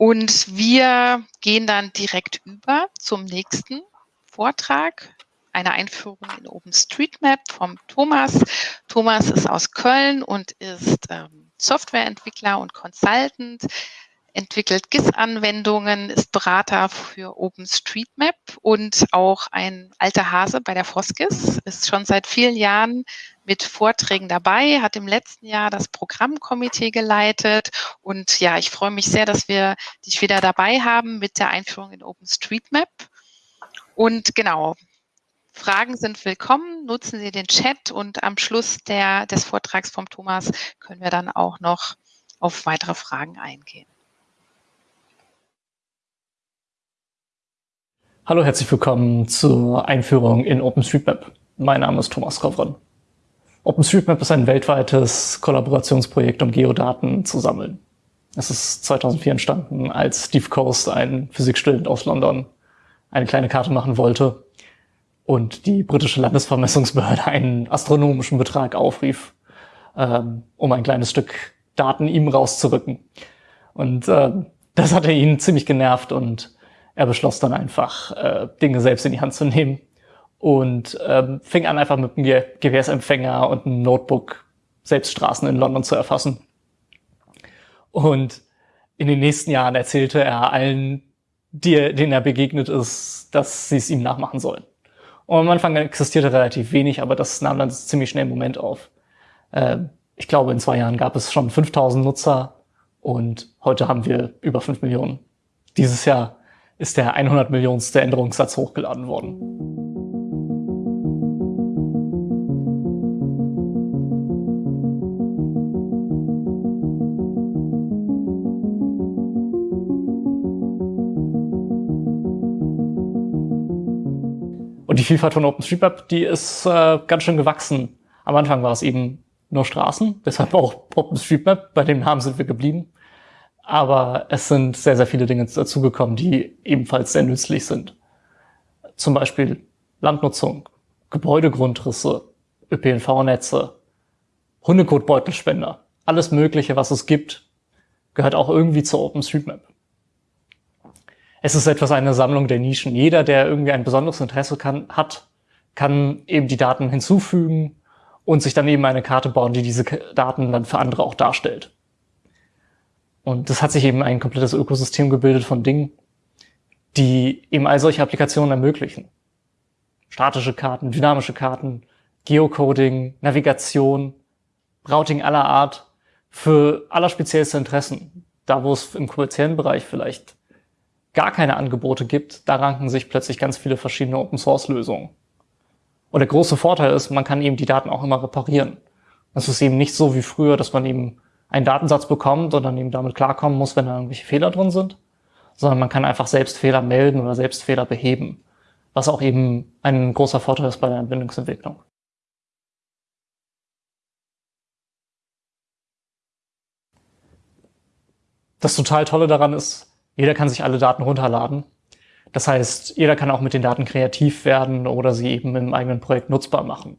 Und wir gehen dann direkt über zum nächsten Vortrag, eine Einführung in OpenStreetMap vom Thomas. Thomas ist aus Köln und ist ähm, Softwareentwickler und Consultant entwickelt GIS-Anwendungen, ist Berater für OpenStreetMap und auch ein alter Hase bei der Foskis, ist schon seit vielen Jahren mit Vorträgen dabei, hat im letzten Jahr das Programmkomitee geleitet und ja, ich freue mich sehr, dass wir dich wieder dabei haben mit der Einführung in OpenStreetMap. Und genau, Fragen sind willkommen, nutzen Sie den Chat und am Schluss der, des Vortrags vom Thomas können wir dann auch noch auf weitere Fragen eingehen. Hallo, herzlich willkommen zur Einführung in OpenStreetMap. Mein Name ist Thomas Kovron. OpenStreetMap ist ein weltweites Kollaborationsprojekt, um Geodaten zu sammeln. Es ist 2004 entstanden, als Steve Coast, ein Physikstudent aus London, eine kleine Karte machen wollte und die britische Landesvermessungsbehörde einen astronomischen Betrag aufrief, ähm, um ein kleines Stück Daten ihm rauszurücken. Und äh, das hatte ihn ziemlich genervt und er beschloss dann einfach, äh, Dinge selbst in die Hand zu nehmen und ähm, fing an, einfach mit einem GPS-Empfänger und einem Notebook selbst Straßen in London zu erfassen. Und in den nächsten Jahren erzählte er allen, die, denen er begegnet ist, dass sie es ihm nachmachen sollen. Und am Anfang existierte relativ wenig, aber das nahm dann ziemlich schnell einen Moment auf. Äh, ich glaube, in zwei Jahren gab es schon 5000 Nutzer und heute haben wir über 5 Millionen. Dieses Jahr ist der 100 Millionenste Änderungssatz hochgeladen worden. Vielfalt von OpenStreetMap, die ist äh, ganz schön gewachsen. Am Anfang war es eben nur Straßen, deshalb auch OpenStreetMap, bei dem Namen sind wir geblieben. Aber es sind sehr, sehr viele Dinge dazugekommen, die ebenfalls sehr nützlich sind. Zum Beispiel Landnutzung, Gebäudegrundrisse, ÖPNV-Netze, Hundekotbeutelspender. Alles Mögliche, was es gibt, gehört auch irgendwie zur OpenStreetMap. Es ist etwas eine Sammlung der Nischen. Jeder, der irgendwie ein besonderes Interesse kann, hat, kann eben die Daten hinzufügen und sich dann eben eine Karte bauen, die diese Daten dann für andere auch darstellt. Und das hat sich eben ein komplettes Ökosystem gebildet von Dingen, die eben all solche Applikationen ermöglichen. Statische Karten, dynamische Karten, Geocoding, Navigation, Routing aller Art für allerspeziellste Interessen. Da, wo es im kommerziellen Bereich vielleicht gar keine Angebote gibt, da ranken sich plötzlich ganz viele verschiedene Open-Source-Lösungen. Und der große Vorteil ist, man kann eben die Daten auch immer reparieren. Es ist eben nicht so wie früher, dass man eben einen Datensatz bekommt und dann eben damit klarkommen muss, wenn da irgendwelche Fehler drin sind, sondern man kann einfach selbst Fehler melden oder selbst Fehler beheben, was auch eben ein großer Vorteil ist bei der Anwendungsentwicklung. Das total Tolle daran ist, jeder kann sich alle Daten runterladen. Das heißt, jeder kann auch mit den Daten kreativ werden oder sie eben im eigenen Projekt nutzbar machen.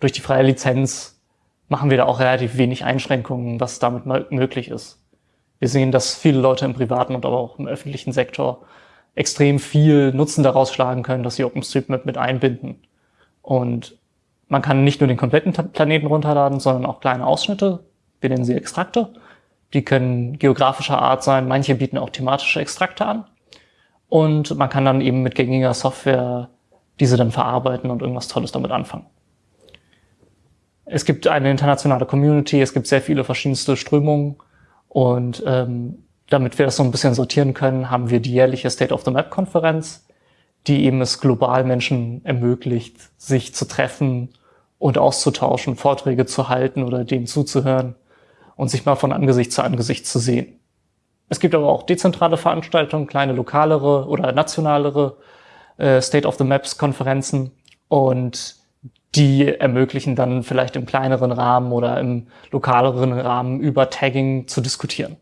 Durch die freie Lizenz machen wir da auch relativ wenig Einschränkungen, was damit möglich ist. Wir sehen, dass viele Leute im privaten und aber auch im öffentlichen Sektor extrem viel Nutzen daraus schlagen können, dass sie OpenStreetMap mit einbinden. Und man kann nicht nur den kompletten Planeten runterladen, sondern auch kleine Ausschnitte. Wir nennen sie Extrakte. Die können geografischer Art sein. Manche bieten auch thematische Extrakte an. Und man kann dann eben mit gängiger Software diese dann verarbeiten und irgendwas Tolles damit anfangen. Es gibt eine internationale Community, es gibt sehr viele verschiedenste Strömungen und ähm, damit wir das so ein bisschen sortieren können, haben wir die jährliche State of the Map Konferenz, die eben es global Menschen ermöglicht, sich zu treffen und auszutauschen, Vorträge zu halten oder denen zuzuhören und sich mal von Angesicht zu Angesicht zu sehen. Es gibt aber auch dezentrale Veranstaltungen, kleine lokalere oder nationalere äh, State of the Maps Konferenzen und die ermöglichen dann vielleicht im kleineren Rahmen oder im lokaleren Rahmen über Tagging zu diskutieren.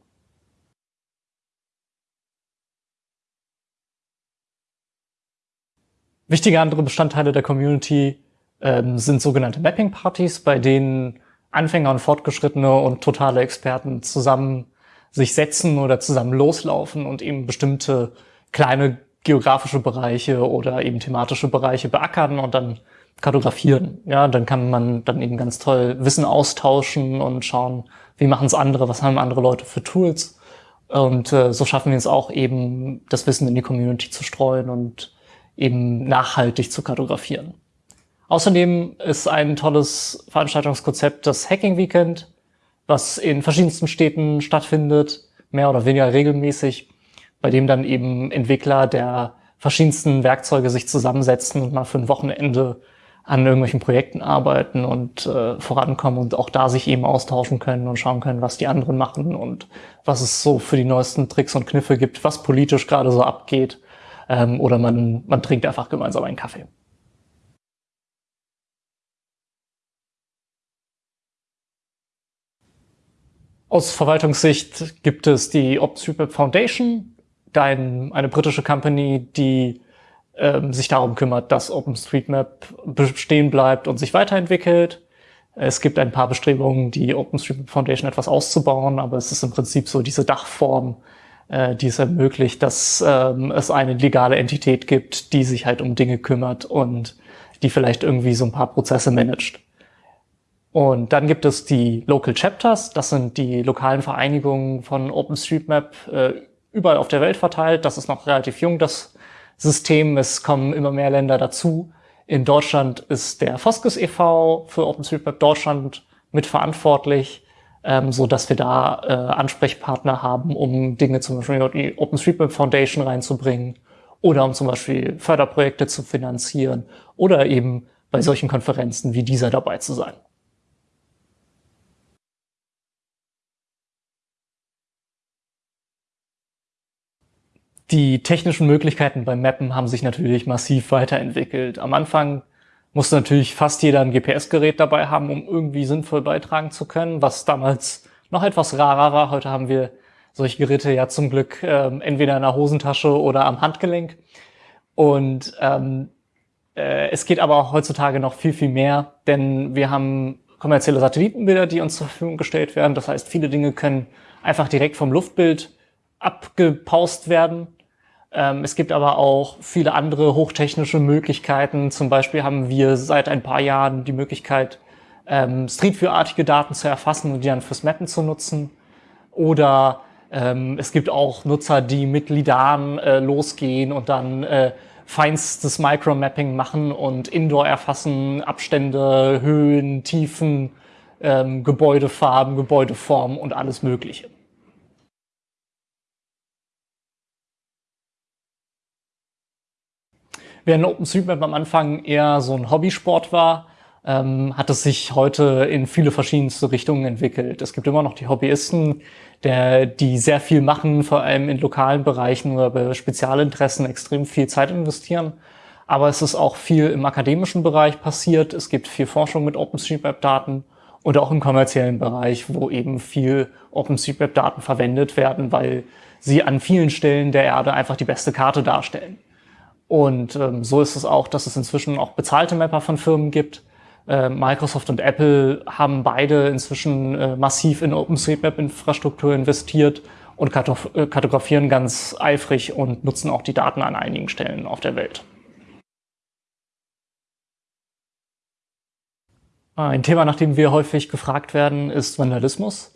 Wichtige andere Bestandteile der Community ähm, sind sogenannte Mapping-Partys, bei denen Anfänger und Fortgeschrittene und totale Experten zusammen sich setzen oder zusammen loslaufen und eben bestimmte kleine geografische Bereiche oder eben thematische Bereiche beackern und dann kartografieren. Ja, dann kann man dann eben ganz toll Wissen austauschen und schauen, wie machen es andere, was haben andere Leute für Tools. Und äh, so schaffen wir es auch eben, das Wissen in die Community zu streuen und eben nachhaltig zu kartografieren. Außerdem ist ein tolles Veranstaltungskonzept das Hacking Weekend, was in verschiedensten Städten stattfindet, mehr oder weniger regelmäßig, bei dem dann eben Entwickler der verschiedensten Werkzeuge sich zusammensetzen und mal für ein Wochenende an irgendwelchen Projekten arbeiten und äh, vorankommen und auch da sich eben austauschen können und schauen können, was die anderen machen und was es so für die neuesten Tricks und Kniffe gibt, was politisch gerade so abgeht. Ähm, oder man, man trinkt einfach gemeinsam einen Kaffee. Aus Verwaltungssicht gibt es die OpenStreetMap Foundation, eine britische Company, die ähm, sich darum kümmert, dass OpenStreetMap bestehen bleibt und sich weiterentwickelt. Es gibt ein paar Bestrebungen, die OpenStreetMap Foundation etwas auszubauen, aber es ist im Prinzip so diese Dachform, äh, die es ermöglicht, dass ähm, es eine legale Entität gibt, die sich halt um Dinge kümmert und die vielleicht irgendwie so ein paar Prozesse managt. Und dann gibt es die Local Chapters, das sind die lokalen Vereinigungen von OpenStreetMap äh, überall auf der Welt verteilt. Das ist noch relativ jung, das System. Es kommen immer mehr Länder dazu. In Deutschland ist der Foskes e.V. für OpenStreetMap Deutschland mitverantwortlich, ähm, so dass wir da äh, Ansprechpartner haben, um Dinge zum Beispiel in die OpenStreetMap Foundation reinzubringen oder um zum Beispiel Förderprojekte zu finanzieren oder eben bei solchen Konferenzen wie dieser dabei zu sein. Die technischen Möglichkeiten beim Mappen haben sich natürlich massiv weiterentwickelt. Am Anfang musste natürlich fast jeder ein GPS-Gerät dabei haben, um irgendwie sinnvoll beitragen zu können, was damals noch etwas rarer war. Heute haben wir solche Geräte ja zum Glück ähm, entweder in der Hosentasche oder am Handgelenk. Und ähm, äh, es geht aber auch heutzutage noch viel, viel mehr, denn wir haben kommerzielle Satellitenbilder, die uns zur Verfügung gestellt werden. Das heißt, viele Dinge können einfach direkt vom Luftbild abgepaust werden es gibt aber auch viele andere hochtechnische Möglichkeiten. Zum Beispiel haben wir seit ein paar Jahren die Möglichkeit, ähm, Street View-artige Daten zu erfassen und die dann fürs Mappen zu nutzen. Oder ähm, es gibt auch Nutzer, die mit Lidaren äh, losgehen und dann äh, feinstes Micromapping machen und Indoor erfassen, Abstände, Höhen, Tiefen, ähm, Gebäudefarben, Gebäudeformen und alles Mögliche. Während OpenStreetMap am Anfang eher so ein Hobbysport war, ähm, hat es sich heute in viele verschiedenste Richtungen entwickelt. Es gibt immer noch die Hobbyisten, der, die sehr viel machen, vor allem in lokalen Bereichen oder bei Spezialinteressen extrem viel Zeit investieren. Aber es ist auch viel im akademischen Bereich passiert. Es gibt viel Forschung mit OpenStreetMap-Daten und auch im kommerziellen Bereich, wo eben viel OpenStreetMap-Daten verwendet werden, weil sie an vielen Stellen der Erde einfach die beste Karte darstellen. Und ähm, so ist es auch, dass es inzwischen auch bezahlte Mapper von Firmen gibt. Äh, Microsoft und Apple haben beide inzwischen äh, massiv in OpenStreetMap-Infrastruktur investiert und äh, kartografieren ganz eifrig und nutzen auch die Daten an einigen Stellen auf der Welt. Ein Thema, nach dem wir häufig gefragt werden, ist Vandalismus.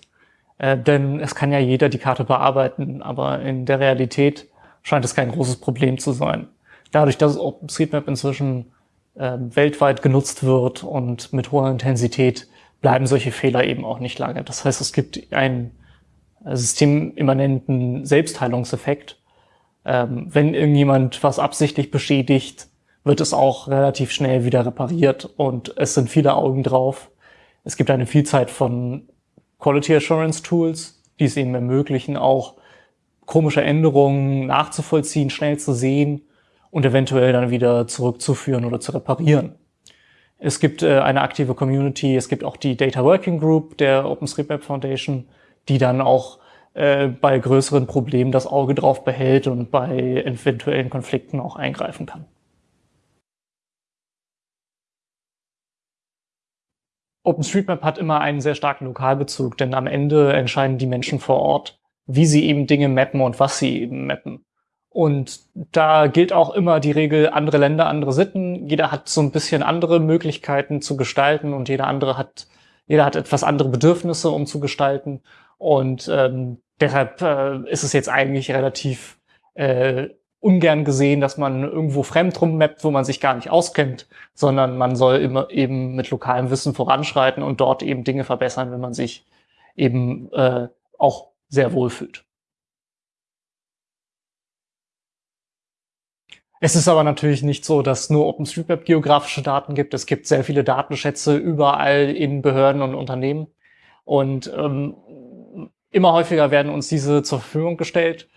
Äh, denn es kann ja jeder die Karte bearbeiten, aber in der Realität scheint es kein großes Problem zu sein dadurch, dass OpenStreetMap inzwischen äh, weltweit genutzt wird und mit hoher Intensität, bleiben solche Fehler eben auch nicht lange. Das heißt, es gibt einen äh, systemimmanenten Selbstheilungseffekt. Ähm, wenn irgendjemand was absichtlich beschädigt, wird es auch relativ schnell wieder repariert und es sind viele Augen drauf. Es gibt eine Vielzahl von Quality Assurance Tools, die es eben ermöglichen, auch komische Änderungen nachzuvollziehen, schnell zu sehen und eventuell dann wieder zurückzuführen oder zu reparieren. Es gibt äh, eine aktive Community, es gibt auch die Data Working Group der OpenStreetMap Foundation, die dann auch äh, bei größeren Problemen das Auge drauf behält und bei eventuellen Konflikten auch eingreifen kann. OpenStreetMap hat immer einen sehr starken Lokalbezug, denn am Ende entscheiden die Menschen vor Ort, wie sie eben Dinge mappen und was sie eben mappen. Und da gilt auch immer die Regel, andere Länder, andere Sitten. Jeder hat so ein bisschen andere Möglichkeiten zu gestalten und jeder andere hat, jeder hat etwas andere Bedürfnisse, um zu gestalten. Und ähm, deshalb äh, ist es jetzt eigentlich relativ äh, ungern gesehen, dass man irgendwo fremd rummappt, wo man sich gar nicht auskennt, sondern man soll immer eben mit lokalem Wissen voranschreiten und dort eben Dinge verbessern, wenn man sich eben äh, auch sehr wohl fühlt. Es ist aber natürlich nicht so, dass nur OpenStreetMap geografische Daten gibt. Es gibt sehr viele Datenschätze überall in Behörden und Unternehmen. Und ähm, immer häufiger werden uns diese zur Verfügung gestellt.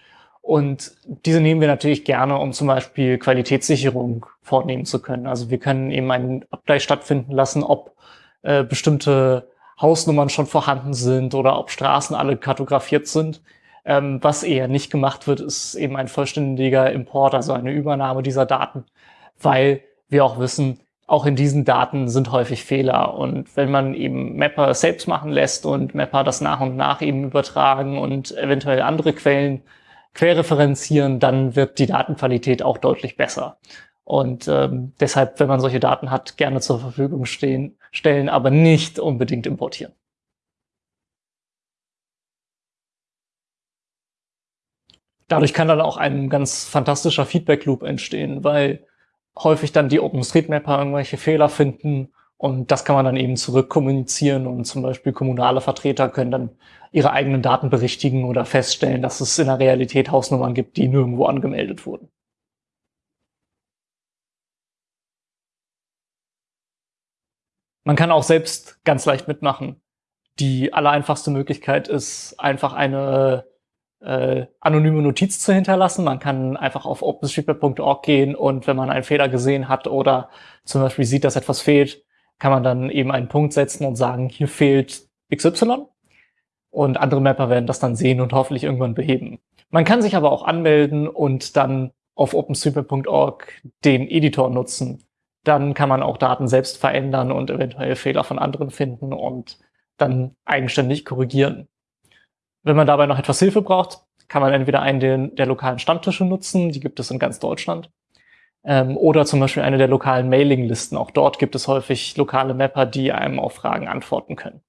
Und diese nehmen wir natürlich gerne, um zum Beispiel Qualitätssicherung vornehmen zu können. Also wir können eben einen Abgleich stattfinden lassen, ob äh, bestimmte Hausnummern schon vorhanden sind oder ob Straßen alle kartografiert sind. Ähm, was eher nicht gemacht wird, ist eben ein vollständiger Import, also eine Übernahme dieser Daten, weil wir auch wissen, auch in diesen Daten sind häufig Fehler. Und wenn man eben Mapper selbst machen lässt und Mapper das nach und nach eben übertragen und eventuell andere Quellen querreferenzieren, dann wird die Datenqualität auch deutlich besser. Und ähm, deshalb, wenn man solche Daten hat, gerne zur Verfügung stehen, stellen, aber nicht unbedingt importieren. Dadurch kann dann auch ein ganz fantastischer Feedback-Loop entstehen, weil häufig dann die OpenStreetMapper irgendwelche Fehler finden und das kann man dann eben zurückkommunizieren und zum Beispiel kommunale Vertreter können dann ihre eigenen Daten berichtigen oder feststellen, dass es in der Realität Hausnummern gibt, die nirgendwo angemeldet wurden. Man kann auch selbst ganz leicht mitmachen. Die allereinfachste Möglichkeit ist, einfach eine äh, anonyme Notiz zu hinterlassen. Man kann einfach auf openstreetmap.org gehen und wenn man einen Fehler gesehen hat oder zum Beispiel sieht, dass etwas fehlt, kann man dann eben einen Punkt setzen und sagen, hier fehlt XY. Und andere Mapper werden das dann sehen und hoffentlich irgendwann beheben. Man kann sich aber auch anmelden und dann auf openstreetmap.org den Editor nutzen. Dann kann man auch Daten selbst verändern und eventuell Fehler von anderen finden und dann eigenständig korrigieren. Wenn man dabei noch etwas Hilfe braucht, kann man entweder einen der, der lokalen Stammtische nutzen, die gibt es in ganz Deutschland, ähm, oder zum Beispiel eine der lokalen Mailinglisten. Auch dort gibt es häufig lokale Mapper, die einem auf Fragen antworten können.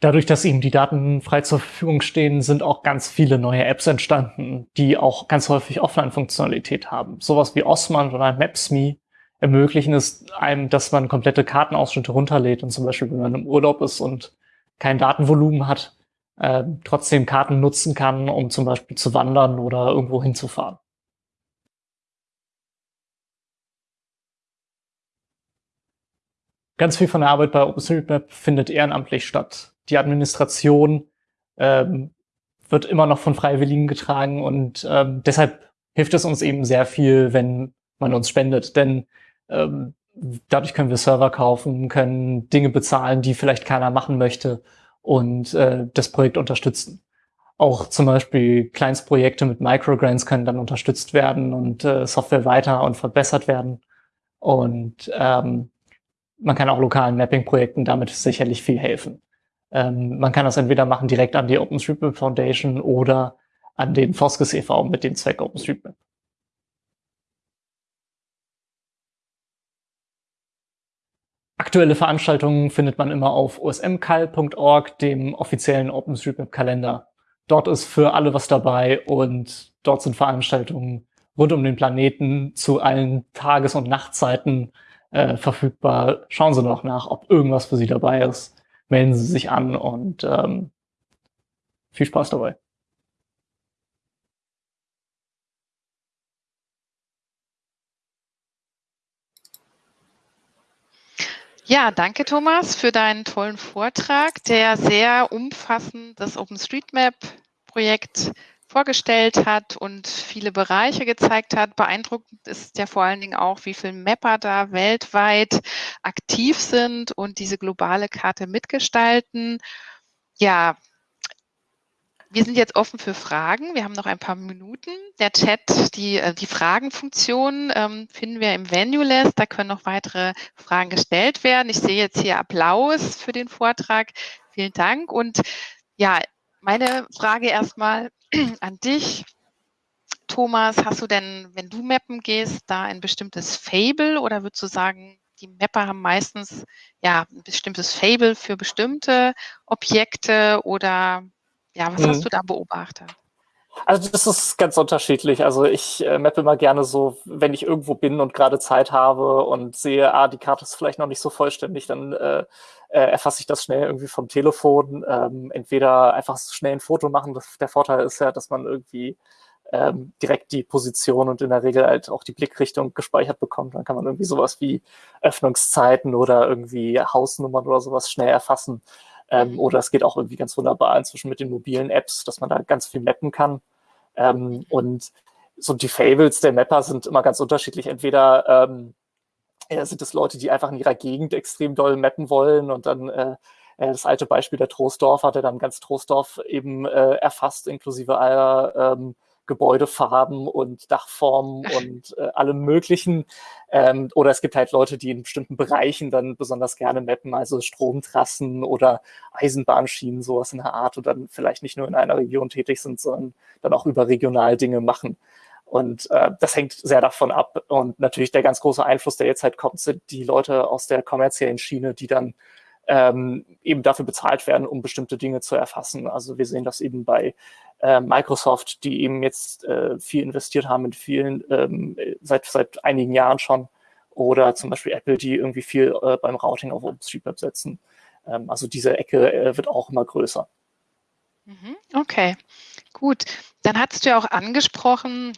Dadurch, dass eben die Daten frei zur Verfügung stehen, sind auch ganz viele neue Apps entstanden, die auch ganz häufig Offline-Funktionalität haben. Sowas wie Osman oder Maps.me ermöglichen es einem, dass man komplette Kartenausschnitte runterlädt und zum Beispiel, wenn man im Urlaub ist und kein Datenvolumen hat, äh, trotzdem Karten nutzen kann, um zum Beispiel zu wandern oder irgendwo hinzufahren. Ganz viel von der Arbeit bei OpenStreetMap findet ehrenamtlich statt. Die Administration ähm, wird immer noch von Freiwilligen getragen und ähm, deshalb hilft es uns eben sehr viel, wenn man uns spendet. Denn ähm, dadurch können wir Server kaufen, können Dinge bezahlen, die vielleicht keiner machen möchte und äh, das Projekt unterstützen. Auch zum Beispiel Kleinstprojekte mit Microgrants können dann unterstützt werden und äh, Software weiter und verbessert werden. Und ähm, man kann auch lokalen Mapping-Projekten damit sicherlich viel helfen. Ähm, man kann das entweder machen direkt an die OpenStreetMap Foundation oder an den Foskes e.V. mit dem Zweck OpenStreetMap. Aktuelle Veranstaltungen findet man immer auf osmcal.org, dem offiziellen OpenStreetMap-Kalender. Dort ist für alle was dabei und dort sind Veranstaltungen rund um den Planeten zu allen Tages- und Nachtzeiten äh, verfügbar. Schauen Sie noch nach, ob irgendwas für Sie dabei ist. Melden Sie sich an und ähm, viel Spaß dabei. Ja, danke Thomas für deinen tollen Vortrag, der sehr umfassend das OpenStreetMap-Projekt vorgestellt hat und viele Bereiche gezeigt hat. Beeindruckend ist ja vor allen Dingen auch, wie viele Mapper da weltweit aktiv sind und diese globale Karte mitgestalten. Ja, wir sind jetzt offen für Fragen. Wir haben noch ein paar Minuten. Der Chat, die, äh, die Fragenfunktion ähm, finden wir im Venue-List. Da können noch weitere Fragen gestellt werden. Ich sehe jetzt hier Applaus für den Vortrag. Vielen Dank. Und ja, meine Frage erstmal an dich. Thomas, hast du denn, wenn du mappen gehst, da ein bestimmtes Fable oder würdest du sagen, die Mapper haben meistens ja ein bestimmtes Fable für bestimmte Objekte oder ja, was mhm. hast du da beobachtet? Also das ist ganz unterschiedlich. Also ich äh, mappe immer gerne so, wenn ich irgendwo bin und gerade Zeit habe und sehe, ah, die Karte ist vielleicht noch nicht so vollständig, dann äh, äh, erfasse ich das schnell irgendwie vom Telefon. Ähm, entweder einfach schnell ein Foto machen. Das, der Vorteil ist ja, dass man irgendwie ähm, direkt die Position und in der Regel halt auch die Blickrichtung gespeichert bekommt. Dann kann man irgendwie sowas wie Öffnungszeiten oder irgendwie Hausnummern oder sowas schnell erfassen. Ähm, oder es geht auch irgendwie ganz wunderbar inzwischen mit den mobilen Apps, dass man da ganz viel mappen kann. Ähm, und so die Fables der Mapper sind immer ganz unterschiedlich. Entweder ähm, sind es Leute, die einfach in ihrer Gegend extrem doll mappen wollen und dann äh, äh das alte Beispiel der Trostdorf hat er dann ganz Trostdorf eben äh, erfasst, inklusive aller ähm, Gebäudefarben und Dachformen und äh, allem möglichen. Ähm, oder es gibt halt Leute, die in bestimmten Bereichen dann besonders gerne mappen, also Stromtrassen oder Eisenbahnschienen, sowas in der Art und dann vielleicht nicht nur in einer Region tätig sind, sondern dann auch überregional Dinge machen. Und äh, das hängt sehr davon ab. Und natürlich der ganz große Einfluss, der jetzt halt kommt, sind die Leute aus der kommerziellen Schiene, die dann ähm, eben dafür bezahlt werden, um bestimmte Dinge zu erfassen. Also wir sehen das eben bei äh, Microsoft, die eben jetzt äh, viel investiert haben in vielen, ähm, seit, seit einigen Jahren schon. Oder zum Beispiel Apple, die irgendwie viel äh, beim Routing auf OpenStreetMap setzen. Ähm, also diese Ecke äh, wird auch immer größer. Mhm, okay, gut. Dann hattest du ja auch angesprochen,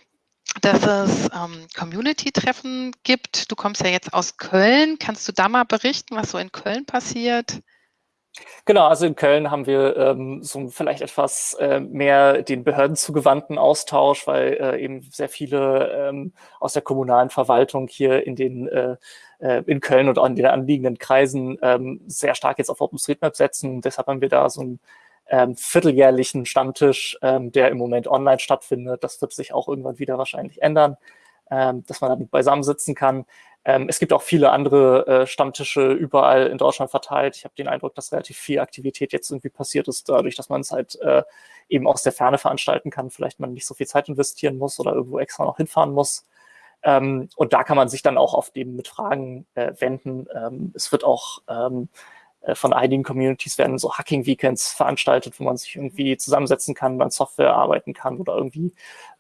dass es ähm, Community-Treffen gibt. Du kommst ja jetzt aus Köln. Kannst du da mal berichten, was so in Köln passiert? Genau, also in Köln haben wir ähm, so vielleicht etwas äh, mehr den Behörden zugewandten Austausch, weil äh, eben sehr viele ähm, aus der kommunalen Verwaltung hier in den äh, äh in Köln und in den anliegenden Kreisen ähm, sehr stark jetzt auf OpenStreetMap setzen. Deshalb haben wir da so einen ähm, vierteljährlichen Stammtisch, ähm, der im Moment online stattfindet. Das wird sich auch irgendwann wieder wahrscheinlich ändern, ähm, dass man damit beisammen sitzen kann. Ähm, es gibt auch viele andere äh, Stammtische überall in Deutschland verteilt. Ich habe den Eindruck, dass relativ viel Aktivität jetzt irgendwie passiert ist, dadurch, dass man es halt äh, eben aus der Ferne veranstalten kann. Vielleicht man nicht so viel Zeit investieren muss oder irgendwo extra noch hinfahren muss. Ähm, und da kann man sich dann auch auf dem mit Fragen äh, wenden. Ähm, es wird auch ähm, äh, von einigen Communities werden so Hacking-Weekends veranstaltet, wo man sich irgendwie zusammensetzen kann, an Software arbeiten kann oder irgendwie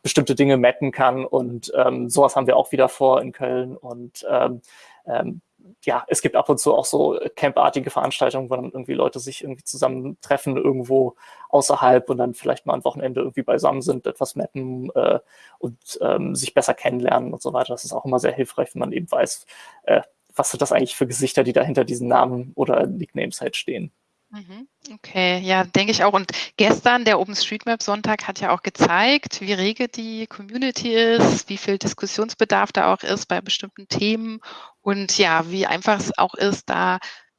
bestimmte Dinge mappen kann. Und ähm, sowas haben wir auch wieder vor in Köln. Und ähm, ähm, ja, es gibt ab und zu auch so campartige Veranstaltungen, wo dann irgendwie Leute sich irgendwie zusammentreffen irgendwo außerhalb und dann vielleicht mal ein Wochenende irgendwie beisammen sind, etwas mappen äh, und ähm, sich besser kennenlernen und so weiter. Das ist auch immer sehr hilfreich, wenn man eben weiß, äh, was sind das eigentlich für Gesichter, die da hinter diesen Namen oder Nicknames halt stehen. Mhm. Okay, ja, denke ich auch. Und gestern, der OpenStreetMap-Sonntag hat ja auch gezeigt, wie rege die Community ist, wie viel Diskussionsbedarf da auch ist bei bestimmten Themen und ja, wie einfach es auch ist, da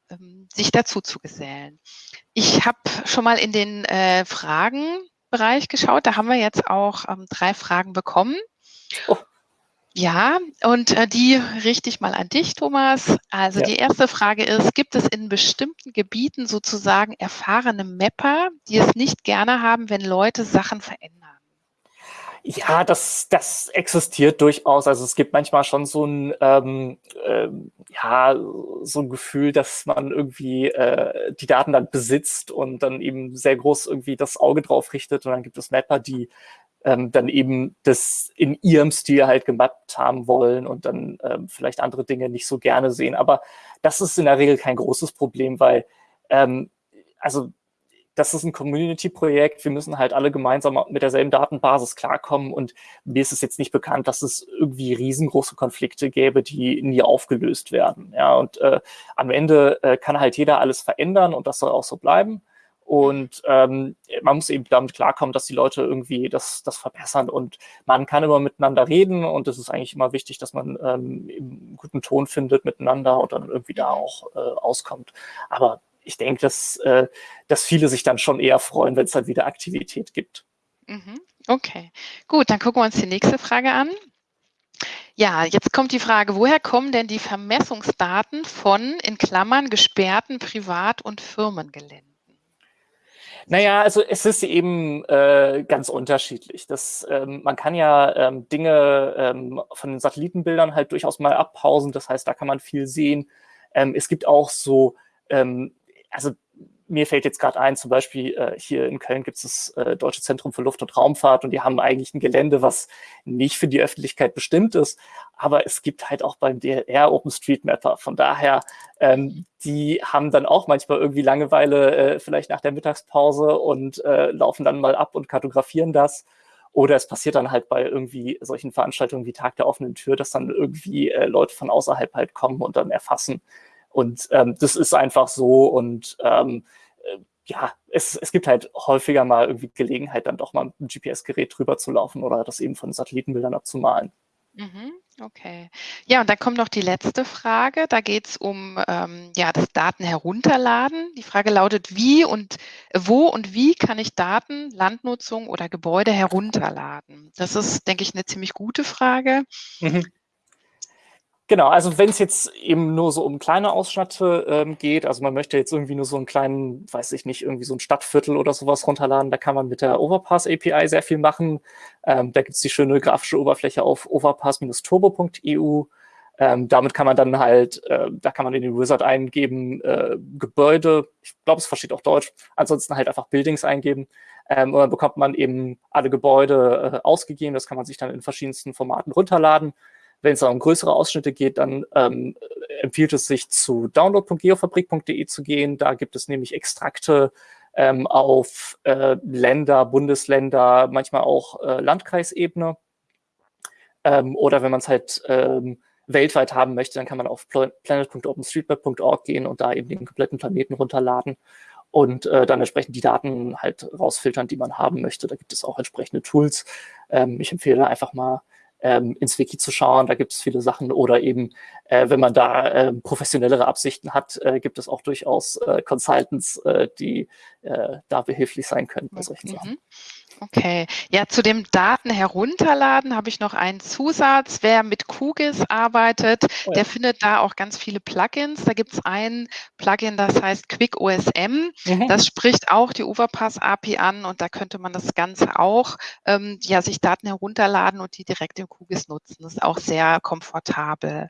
ähm, sich dazu zu gesellen. Ich habe schon mal in den äh, Fragenbereich geschaut, da haben wir jetzt auch ähm, drei Fragen bekommen. Oh. Ja, und äh, die richte ich mal an dich, Thomas. Also ja. die erste Frage ist, gibt es in bestimmten Gebieten sozusagen erfahrene Mapper, die es nicht gerne haben, wenn Leute Sachen verändern? Ja, das, das existiert durchaus. Also es gibt manchmal schon so ein, ähm, äh, ja, so ein Gefühl, dass man irgendwie äh, die Daten dann besitzt und dann eben sehr groß irgendwie das Auge drauf richtet. Und dann gibt es Mapper, die ähm, dann eben das in ihrem Stil halt gemappt haben wollen und dann ähm, vielleicht andere Dinge nicht so gerne sehen. Aber das ist in der Regel kein großes Problem, weil ähm, also das ist ein Community-Projekt. Wir müssen halt alle gemeinsam mit derselben Datenbasis klarkommen. Und mir ist es jetzt nicht bekannt, dass es irgendwie riesengroße Konflikte gäbe, die nie aufgelöst werden. Ja, und äh, am Ende äh, kann halt jeder alles verändern und das soll auch so bleiben. Und ähm, man muss eben damit klarkommen, dass die Leute irgendwie das, das verbessern. Und man kann immer miteinander reden und es ist eigentlich immer wichtig, dass man ähm, einen guten Ton findet miteinander und dann irgendwie da auch äh, auskommt. Aber ich denke, dass, äh, dass viele sich dann schon eher freuen, wenn es dann wieder Aktivität gibt. Mhm. Okay, gut, dann gucken wir uns die nächste Frage an. Ja, jetzt kommt die Frage, woher kommen denn die Vermessungsdaten von, in Klammern, gesperrten Privat- und Firmengeländen? Naja, also es ist eben äh, ganz unterschiedlich. Das, ähm, man kann ja ähm, Dinge ähm, von den Satellitenbildern halt durchaus mal abpausen. Das heißt, da kann man viel sehen. Ähm, es gibt auch so, ähm, also mir fällt jetzt gerade ein, zum Beispiel äh, hier in Köln gibt es das äh, Deutsche Zentrum für Luft- und Raumfahrt und die haben eigentlich ein Gelände, was nicht für die Öffentlichkeit bestimmt ist, aber es gibt halt auch beim DLR OpenStreetMapper. Von daher, ähm, die haben dann auch manchmal irgendwie Langeweile, äh, vielleicht nach der Mittagspause und äh, laufen dann mal ab und kartografieren das. Oder es passiert dann halt bei irgendwie solchen Veranstaltungen wie Tag der offenen Tür, dass dann irgendwie äh, Leute von außerhalb halt kommen und dann erfassen. Und ähm, das ist einfach so und ähm, äh, ja, es, es gibt halt häufiger mal irgendwie Gelegenheit, dann doch mal mit einem GPS-Gerät drüber zu laufen oder das eben von Satellitenbildern abzumalen. Mhm, okay. Ja, und dann kommt noch die letzte Frage. Da geht es um ähm, ja, das Daten herunterladen. Die Frage lautet, wie und wo und wie kann ich Daten, Landnutzung oder Gebäude herunterladen? Das ist, denke ich, eine ziemlich gute Frage. Mhm. Genau, also wenn es jetzt eben nur so um kleine Ausschnitte ähm, geht, also man möchte jetzt irgendwie nur so einen kleinen, weiß ich nicht, irgendwie so ein Stadtviertel oder sowas runterladen, da kann man mit der Overpass API sehr viel machen. Ähm, da gibt es die schöne grafische Oberfläche auf overpass-turbo.eu. Ähm, damit kann man dann halt, äh, da kann man in den Wizard eingeben, äh, Gebäude, ich glaube, es versteht auch Deutsch, ansonsten halt einfach Buildings eingeben. Ähm, und dann bekommt man eben alle Gebäude äh, ausgegeben, das kann man sich dann in verschiedensten Formaten runterladen. Wenn es um größere Ausschnitte geht, dann ähm, empfiehlt es sich zu download.geofabrik.de zu gehen. Da gibt es nämlich Extrakte ähm, auf äh, Länder, Bundesländer, manchmal auch äh, Landkreisebene. Ähm, oder wenn man es halt ähm, weltweit haben möchte, dann kann man auf planet.openstreetmap.org gehen und da eben den kompletten Planeten runterladen und äh, dann entsprechend die Daten halt rausfiltern, die man haben möchte. Da gibt es auch entsprechende Tools. Ähm, ich empfehle einfach mal ähm, ins Wiki zu schauen. Da gibt es viele Sachen. Oder eben, äh, wenn man da äh, professionellere Absichten hat, äh, gibt es auch durchaus äh, Consultants, äh, die äh, da behilflich sein können bei solchen mhm. Sachen. Okay, ja, zu dem Daten herunterladen habe ich noch einen Zusatz. Wer mit QGIS arbeitet, oh ja. der findet da auch ganz viele Plugins. Da gibt es ein Plugin, das heißt Quick OSM. Mhm. Das spricht auch die Overpass API an und da könnte man das Ganze auch, ähm, ja, sich Daten herunterladen und die direkt im QGIS nutzen. Das ist auch sehr komfortabel.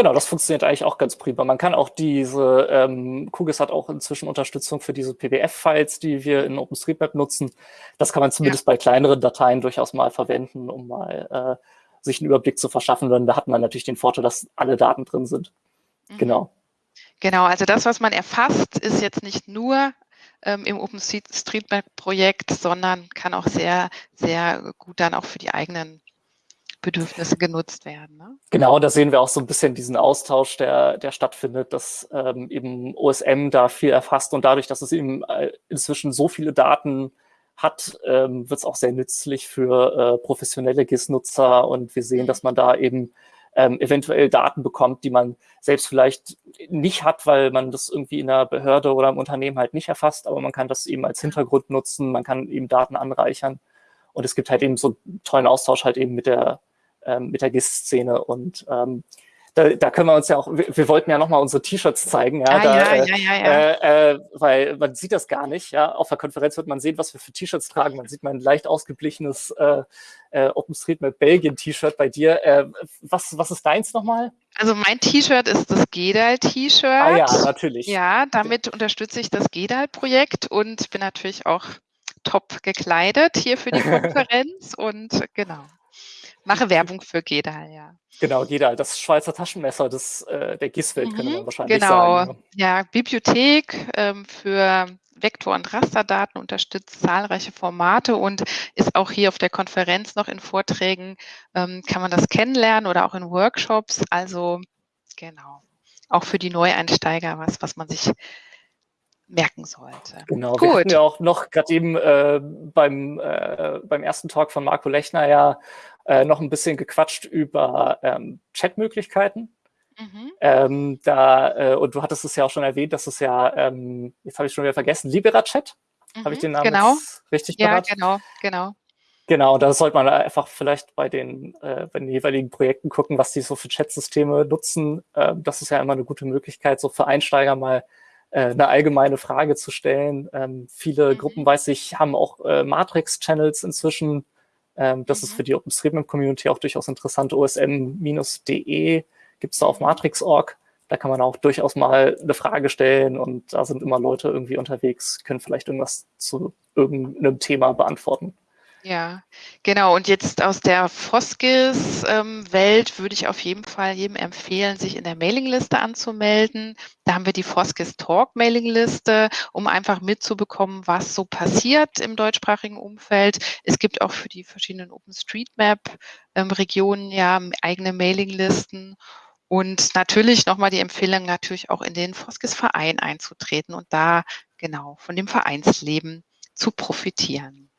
Genau, das funktioniert eigentlich auch ganz prima. Man kann auch diese, ähm, QGIS hat auch inzwischen Unterstützung für diese PDF-Files, die wir in OpenStreetMap nutzen. Das kann man zumindest ja. bei kleineren Dateien durchaus mal verwenden, um mal äh, sich einen Überblick zu verschaffen. Denn da hat man natürlich den Vorteil, dass alle Daten drin sind. Mhm. Genau. Genau, also das, was man erfasst, ist jetzt nicht nur ähm, im OpenStreetMap-Projekt, sondern kann auch sehr, sehr gut dann auch für die eigenen Bedürfnisse genutzt werden. Ne? Genau, da sehen wir auch so ein bisschen diesen Austausch, der, der stattfindet, dass ähm, eben OSM da viel erfasst und dadurch, dass es eben äh, inzwischen so viele Daten hat, ähm, wird es auch sehr nützlich für äh, professionelle GIS-Nutzer und wir sehen, mhm. dass man da eben ähm, eventuell Daten bekommt, die man selbst vielleicht nicht hat, weil man das irgendwie in einer Behörde oder im Unternehmen halt nicht erfasst, aber man kann das eben als Hintergrund nutzen, man kann eben Daten anreichern und es gibt halt eben so einen tollen Austausch halt eben mit der ähm, mit der GIS-Szene und ähm, da, da können wir uns ja auch, wir, wir wollten ja nochmal unsere T-Shirts zeigen, ja, ah, da, ja, ja, ja, ja. Äh, äh, weil man sieht das gar nicht, ja, auf der Konferenz wird man sehen, was wir für T-Shirts tragen, man sieht mein leicht ausgeblichenes äh, äh, OpenStreetMap Belgien T-Shirt bei dir, äh, was, was ist deins nochmal? Also mein T-Shirt ist das GEDAL-T-Shirt. Ah ja, natürlich. Ja, damit unterstütze ich das GEDAL-Projekt und bin natürlich auch top gekleidet hier für die Konferenz und genau. Mache Werbung für Gedal, ja. Genau, Gedal, das Schweizer Taschenmesser des, äh, der GIS-Welt, mhm, könnte man wahrscheinlich genau. sagen. Genau, ja, Bibliothek ähm, für Vektor- und Rasterdaten unterstützt zahlreiche Formate und ist auch hier auf der Konferenz noch in Vorträgen, ähm, kann man das kennenlernen oder auch in Workshops. Also genau, auch für die Neueinsteiger was, was man sich merken sollte. Genau, Gut. wir hatten ja auch noch gerade eben äh, beim, äh, beim ersten Talk von Marco Lechner ja äh, noch ein bisschen gequatscht über ähm, Chatmöglichkeiten. Mhm. Ähm, da, äh, und du hattest es ja auch schon erwähnt, dass es ja, ähm, jetzt habe ich schon wieder vergessen, LiberaChat. Mhm, habe ich den Namen genau. richtig ja, genau, genau. Genau, da sollte man einfach vielleicht bei den, äh, bei den jeweiligen Projekten gucken, was die so für Chatsysteme nutzen. Äh, das ist ja immer eine gute Möglichkeit, so für Einsteiger mal äh, eine allgemeine Frage zu stellen. Ähm, viele mhm. Gruppen, weiß ich, haben auch äh, Matrix-Channels inzwischen. Ähm, das mhm. ist für die OpenStreetMap-Community auch durchaus interessant. osm-de gibt es da auf mhm. matrix.org. Da kann man auch durchaus mal eine Frage stellen und da sind immer Leute irgendwie unterwegs, können vielleicht irgendwas zu irgendeinem Thema beantworten. Ja, genau. Und jetzt aus der Foskis-Welt ähm, würde ich auf jeden Fall jedem empfehlen, sich in der Mailingliste anzumelden. Da haben wir die Foskis Talk Mailingliste, um einfach mitzubekommen, was so passiert im deutschsprachigen Umfeld. Es gibt auch für die verschiedenen OpenStreetMap-Regionen ähm, ja eigene Mailinglisten. Und natürlich nochmal die Empfehlung, natürlich auch in den Foskis-Verein einzutreten und da genau von dem Vereinsleben zu profitieren.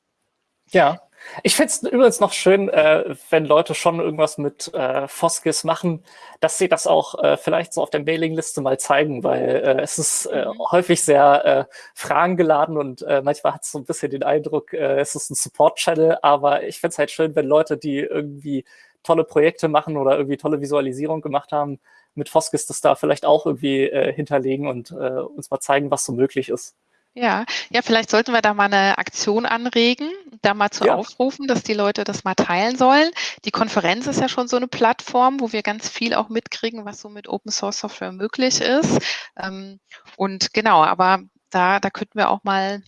Ja, ich finde es übrigens noch schön, äh, wenn Leute schon irgendwas mit äh, Foskis machen, dass sie das auch äh, vielleicht so auf der Mailingliste mal zeigen, weil äh, es ist äh, mhm. häufig sehr äh, fragengeladen und äh, manchmal hat es so ein bisschen den Eindruck, äh, es ist ein Support-Channel, aber ich finde es halt schön, wenn Leute, die irgendwie tolle Projekte machen oder irgendwie tolle Visualisierung gemacht haben, mit Foskis das da vielleicht auch irgendwie äh, hinterlegen und äh, uns mal zeigen, was so möglich ist. Ja, ja, vielleicht sollten wir da mal eine Aktion anregen, da mal zu ja. aufrufen, dass die Leute das mal teilen sollen. Die Konferenz ist ja schon so eine Plattform, wo wir ganz viel auch mitkriegen, was so mit Open Source Software möglich ist. Ähm, und genau, aber da, da könnten wir auch mal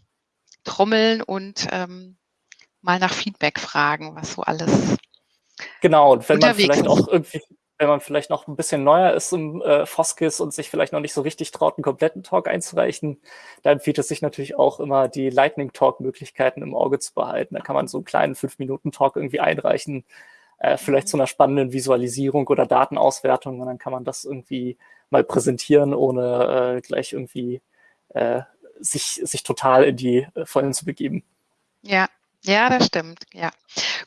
trommeln und ähm, mal nach Feedback fragen, was so alles. Genau, und wenn man vielleicht auch irgendwie wenn man vielleicht noch ein bisschen neuer ist im äh, Foskis und sich vielleicht noch nicht so richtig traut, einen kompletten Talk einzureichen, da empfiehlt es sich natürlich auch immer, die Lightning Talk-Möglichkeiten im Auge zu behalten. Da kann man so einen kleinen 5-Minuten-Talk irgendwie einreichen, äh, vielleicht zu einer spannenden Visualisierung oder Datenauswertung und dann kann man das irgendwie mal präsentieren, ohne äh, gleich irgendwie äh, sich, sich total in die äh, Vollen zu begeben. Ja, ja, das stimmt. Ja.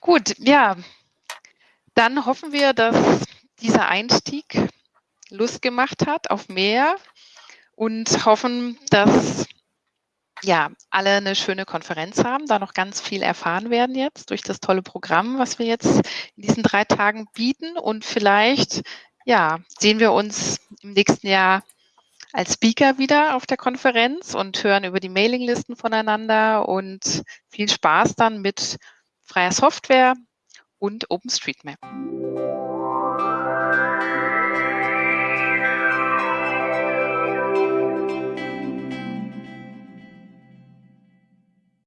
Gut, ja. Dann hoffen wir, dass dieser Einstieg Lust gemacht hat auf mehr und hoffen, dass ja, alle eine schöne Konferenz haben, da noch ganz viel erfahren werden jetzt durch das tolle Programm, was wir jetzt in diesen drei Tagen bieten. Und vielleicht, ja, sehen wir uns im nächsten Jahr als Speaker wieder auf der Konferenz und hören über die Mailinglisten voneinander und viel Spaß dann mit freier Software und OpenStreetMap.